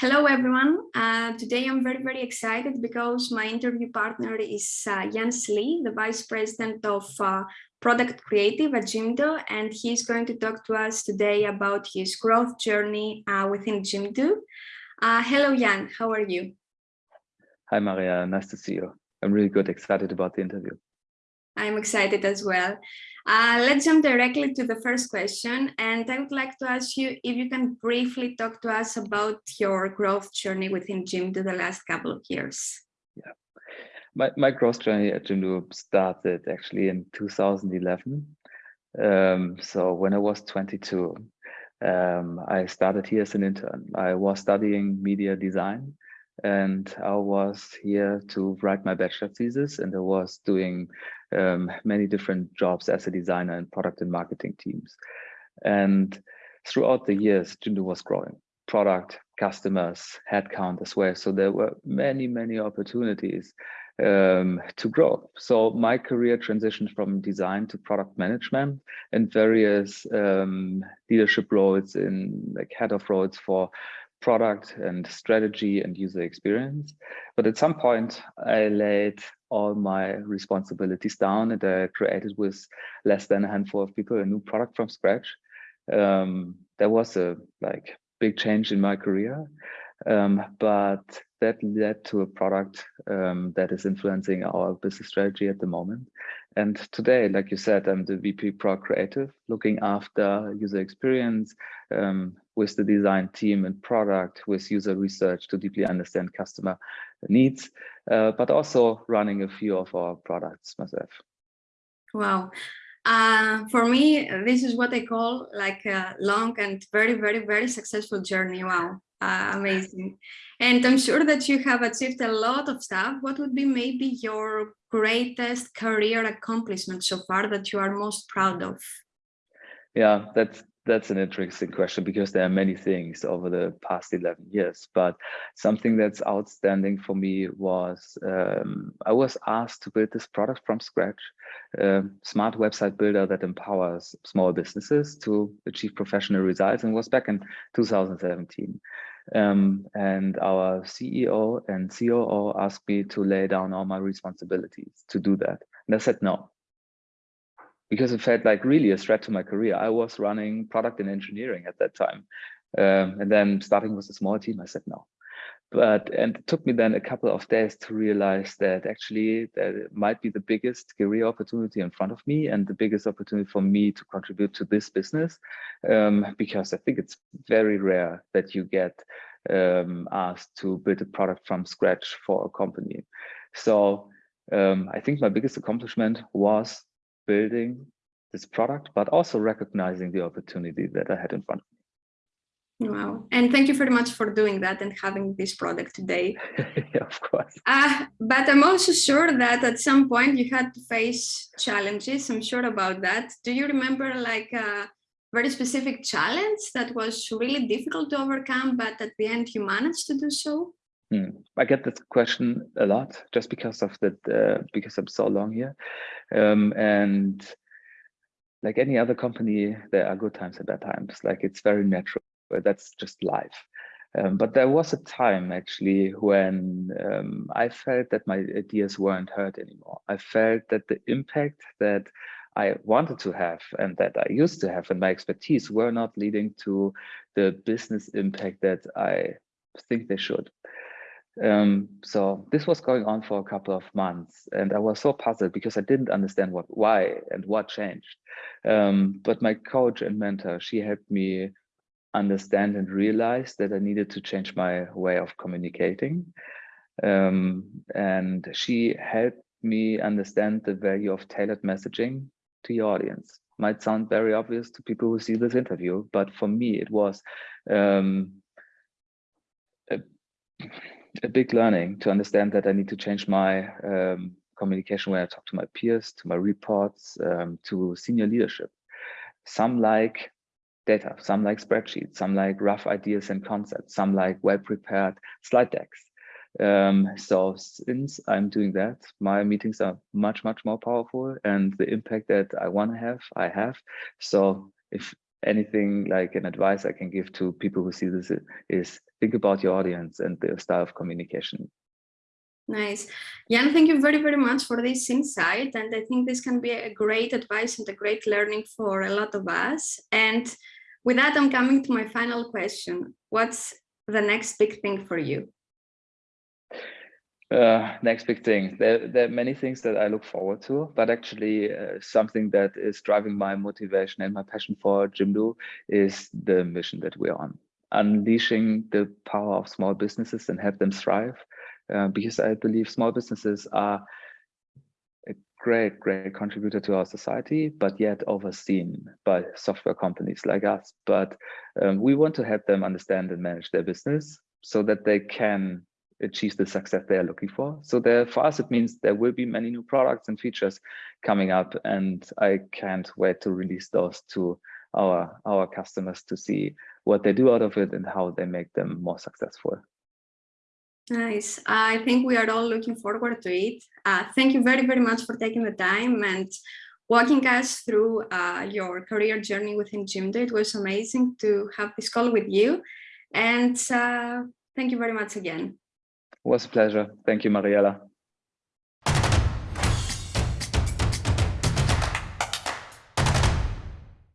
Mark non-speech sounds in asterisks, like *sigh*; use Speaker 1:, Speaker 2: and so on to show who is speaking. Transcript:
Speaker 1: Hello, everyone. Uh, today I'm very, very excited because my interview partner is uh, Jens Lee, the Vice President of uh, Product Creative at Jimdo, and he's going to talk to us today about his growth journey uh, within Jimdo. Uh, hello, Jan. How are you?
Speaker 2: Hi, Maria. Nice to see you. I'm really good, excited about the interview.
Speaker 1: I'm excited as well. Uh, let's jump directly to the first question. And I would like to ask you if you can briefly talk to us about your growth journey within Jimdo the last couple of years.
Speaker 2: Yeah, my, my growth journey at Jimdo started actually in 2011. Um, so when I was 22, um, I started here as an intern. I was studying media design and I was here to write my bachelor thesis and I was doing um, many different jobs as a designer in product and marketing teams. And throughout the years, Jimdo was growing, product, customers, headcount as well. So there were many, many opportunities um, to grow. So my career transitioned from design to product management and various um, leadership roles in like head of roles for product and strategy and user experience. But at some point, I laid all my responsibilities down and I created with less than a handful of people a new product from scratch. Um, there was a like big change in my career, um, but that led to a product um, that is influencing our business strategy at the moment. And today, like you said, I'm the VP Pro Creative, looking after user experience um, with the design team and product, with user research to deeply understand customer needs, uh, but also running a few of our products myself.
Speaker 1: Wow. Uh, for me, this is what I call like a long and very, very, very successful journey. Wow, uh, amazing. And I'm sure that you have achieved a lot of stuff. What would be maybe your greatest career accomplishment so far that you are most proud of?
Speaker 2: Yeah, that's that's an interesting question because there are many things over the past 11 years but something that's outstanding for me was um, i was asked to build this product from scratch a smart website builder that empowers small businesses to achieve professional results and was back in 2017 um, and our ceo and coo asked me to lay down all my responsibilities to do that and i said no because it felt like really a threat to my career. I was running product and engineering at that time. Um, and then starting with a small team, I said no. But and it took me then a couple of days to realize that actually that might be the biggest career opportunity in front of me and the biggest opportunity for me to contribute to this business. Um, because I think it's very rare that you get um, asked to build a product from scratch for a company. So um, I think my biggest accomplishment was building this product, but also recognizing the opportunity that I had in front of me.
Speaker 1: Wow. And thank you very much for doing that and having this product today. *laughs*
Speaker 2: yeah, of course.
Speaker 1: Uh, but I'm also sure that at some point you had to face challenges. I'm sure about that. Do you remember like a very specific challenge that was really difficult to overcome, but at the end you managed to do so?
Speaker 2: Hmm. I get this question a lot just because of that, uh, because I'm so long here. Um, and like any other company, there are good times and bad times. Like it's very natural. That's just life. Um, but there was a time actually when um, I felt that my ideas weren't heard anymore. I felt that the impact that I wanted to have and that I used to have and my expertise were not leading to the business impact that I think they should. Um, so this was going on for a couple of months and I was so puzzled because I didn't understand what, why and what changed. Um, but my coach and mentor, she helped me understand and realize that I needed to change my way of communicating. Um, and she helped me understand the value of tailored messaging to your audience. Might sound very obvious to people who see this interview, but for me, it was um, a, big learning to understand that I need to change my um, communication when I talk to my peers, to my reports, um, to senior leadership. Some like data, some like spreadsheets, some like rough ideas and concepts, some like well-prepared slide decks. Um, so since I'm doing that, my meetings are much, much more powerful and the impact that I want to have, I have. So if anything like an advice I can give to people who see this is think about your audience and the style of communication.
Speaker 1: Nice. Jan, thank you very, very much for this insight. And I think this can be a great advice and a great learning for a lot of us. And with that, I'm coming to my final question. What's the next big thing for you?
Speaker 2: Uh, next big thing. There, there are many things that I look forward to, but actually uh, something that is driving my motivation and my passion for Jimdo is the mission that we're on. Unleashing the power of small businesses and help them thrive uh, because I believe small businesses are a great, great contributor to our society, but yet overseen by software companies like us. But um, we want to help them understand and manage their business so that they can achieve the success they are looking for. So there, for us, it means there will be many new products and features coming up, and I can't wait to release those to our our customers to see what they do out of it and how they make them more successful.
Speaker 1: Nice. I think we are all looking forward to it. Uh, thank you very, very much for taking the time and walking us through uh, your career journey within Jimdo. It was amazing to have this call with you. And uh, thank you very much again.
Speaker 2: It was a pleasure. Thank you, Mariella.